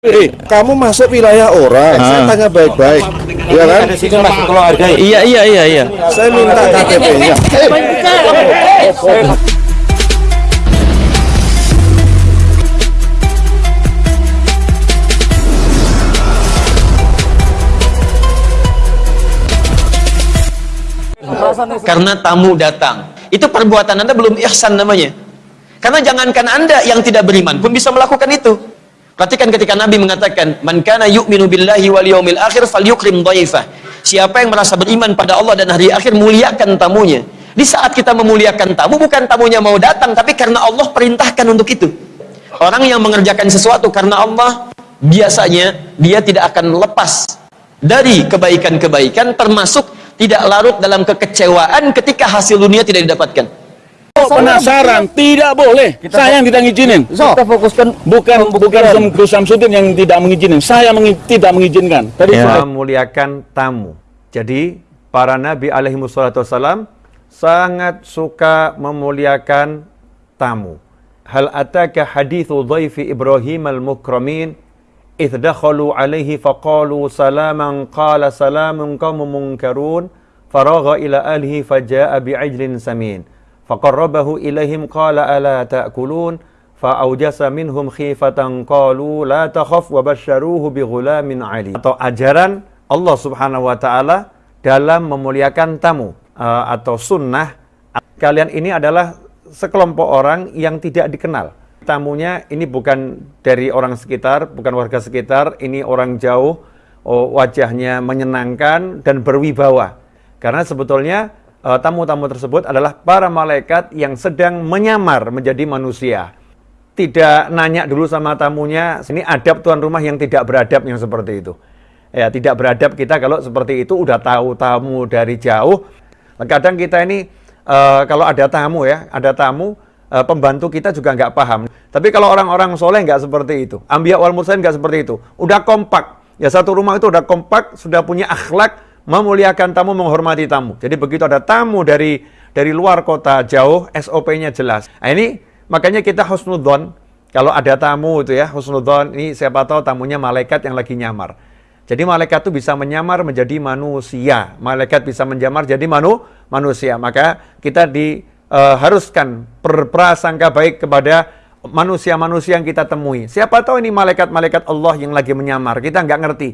Eh, kamu masuk wilayah orang, saya tanya baik-baik, ya kan? Ada sini hargai. Iya iya iya iya. Saya minta KTP-nya. Eh, Karena tamu datang. Itu perbuatan Anda belum ihsan namanya. Karena jangankan Anda yang tidak beriman pun bisa melakukan itu. Perhatikan ketika Nabi mengatakan, "Man kana yu'minu billahi wal yawmil akhir falyukrim dhaifah." Siapa yang merasa beriman pada Allah dan hari akhir muliakan tamunya. Di saat kita memuliakan tamu bukan tamunya mau datang tapi karena Allah perintahkan untuk itu. Orang yang mengerjakan sesuatu karena Allah biasanya dia tidak akan lepas dari kebaikan-kebaikan termasuk tidak larut dalam kekecewaan ketika hasil dunia tidak didapatkan. Kok penasaran, tidak boleh. Saya yang tidak ngizinin. Kita fokuskan Bukan bukan Gus Samsudin yang tidak mengizinkan, saya mengi- tidak mengizinkan. Tadi Ya. memuliakan tamu. Jadi para nabi alaihi wassalam sangat suka memuliakan tamu. Hal ataka hadithu dhaifi Ibrahim al-mukramin idh dakhalu alaihi faqalu salaman qala salamun qaumun munkarun faragha ila alihi faja'a bi'ajlin samin faqarrabahu ilaihim qala ala ta'kulun fa'aujasa minhum khifatan qalu la takhaf wa basyaruhu ali atau ajaran Allah Subhanahu wa taala dalam memuliakan tamu uh, atau sunnah. Kalian ini adalah sekelompok orang yang tidak dikenal. Tamunya ini bukan dari orang sekitar bukan warga sekitar ini orang jauh oh, wajahnya menyenangkan dan berwibawa. Karena sebetulnya tamu-tamu tersebut adalah para malaikat yang sedang menyamar menjadi manusia tidak nanya dulu sama tamunya, ini adab tuan rumah yang tidak beradab yang seperti itu. Ya, tidak beradab kita kalau seperti itu udah tahu tamu dari jauh. Kadang kita ini eh, kalau ada tamu ya, ada tamu eh, pembantu kita juga nggak paham. Tapi kalau orang-orang soleh nggak seperti itu. Ambiya wal mursalin nggak seperti itu. Udah kompak. Ya satu rumah itu udah kompak, sudah punya akhlak, memuliakan tamu, menghormati tamu. Jadi begitu ada tamu dari dari luar kota jauh, SOP-nya jelas. Nah, ini makanya kita husnudzon kalau ada tamu itu ya husnudzon ini siapa tahu tamunya malaikat yang lagi nyamar. Jadi malaikat itu bisa menyamar menjadi manusia. Malaikat bisa menyamar jadi manu manusia. Maka kita diharuskan berprasangka baik kepada manusia-manusia yang kita temui. Siapa tahu ini malaikat-malaikat Allah yang lagi menyamar. Kita nggak ngerti.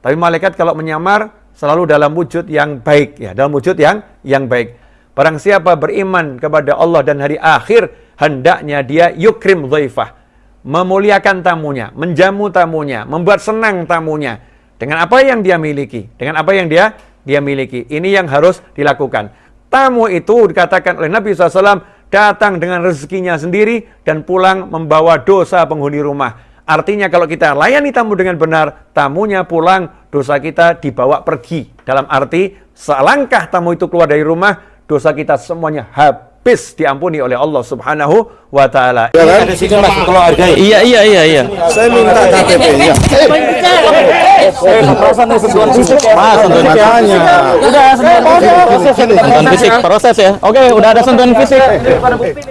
Tapi malaikat kalau menyamar selalu dalam wujud yang baik ya, dalam wujud yang yang baik. Barang siapa beriman kepada Allah dan hari akhir, hendaknya dia yukrim dhaifah. Memuliakan tamunya, menjamu tamunya, membuat senang tamunya. Dengan apa yang dia miliki, dengan apa yang dia dia miliki. Ini yang harus dilakukan. Tamu itu dikatakan oleh Nabi SAW datang dengan rezekinya sendiri dan pulang membawa dosa penghuni rumah. Artinya kalau kita layani tamu dengan benar, tamunya pulang, dosa kita dibawa pergi. Dalam arti, selangkah tamu itu keluar dari rumah, dosa kita semuanya habis diampuni oleh Allah Subhanahu wa taala. ya kan? Ada sini mas kalau hargai. Iya iya iya iya. Saya minta. Eh, fisik ya. Mas, sentuhan Makanya. Udah sentuhan fisik. Sentuhan fisik proses ya. Oke, udah ada sentuhan fisik.